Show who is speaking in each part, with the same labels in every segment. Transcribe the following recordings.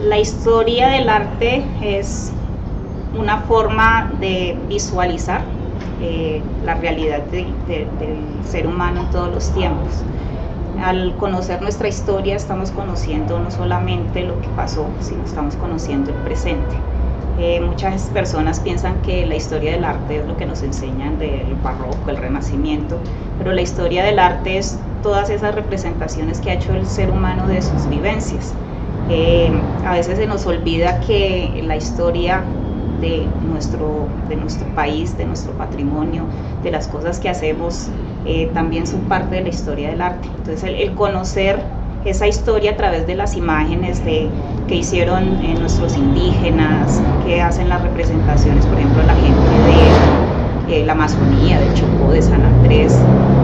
Speaker 1: La historia del arte es una forma de visualizar eh, la realidad del ser humano en todos los tiempos. Al conocer nuestra historia estamos conociendo no solamente lo que pasó, sino estamos conociendo el presente. Eh, muchas personas piensan que la historia del arte es lo que nos enseñan del barroco, el renacimiento, pero la historia del arte es todas esas representaciones que ha hecho el ser humano de sus vivencias. Eh, a veces se nos olvida que la historia de nuestro, de nuestro país, de nuestro patrimonio, de las cosas que hacemos, eh, también son parte de la historia del arte. Entonces el, conocer esa historia a través de las imágenes de, que hicieron eh, nuestros indígenas, que hacen las representaciones, por ejemplo, la gente de la Amazonía, del Chocó, de San Andrés,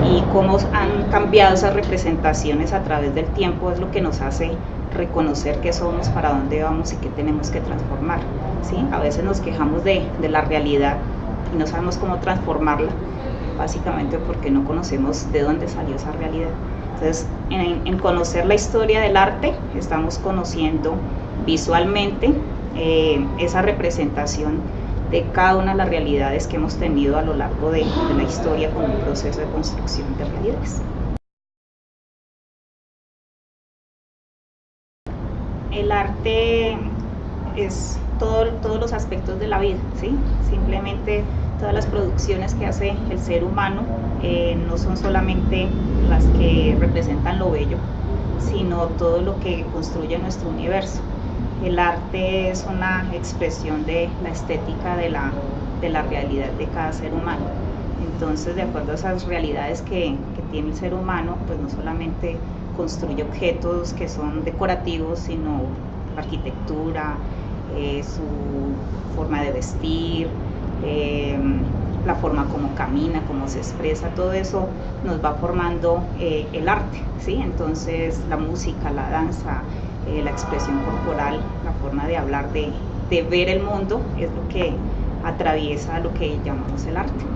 Speaker 1: y cómo han cambiado esas representaciones a través del tiempo es lo que nos hace reconocer qué somos, para dónde vamos y qué tenemos que transformar. ¿sí? A veces nos quejamos de, de la realidad y no sabemos cómo transformarla, básicamente porque no conocemos de dónde salió esa realidad. Entonces, en, en conocer la historia del arte, estamos conociendo visualmente eh, esa representación de cada una de las realidades que hemos tenido a lo largo de, la historia con un proceso de construcción de realidades. el arte es todo, todos los aspectos de la vida, ¿sí? Simplemente todas las producciones que hace el ser humano eh, no son solamente las que representan lo bello, sino todo lo que construye nuestro universo. El arte es una expresión de la estética de la, de la realidad de cada ser humano. Entonces, de acuerdo a esas realidades que, que tiene el ser humano, pues no solamente construye objetos que son decorativos, sino arquitectura, eh, su forma de vestir, eh, la forma como camina, cómo se expresa, todo eso nos va formando eh, el arte, ¿sí? Entonces la música, la danza, la expresión corporal, la forma de hablar, de, de ver el mundo, es lo que atraviesa lo que llamamos el arte.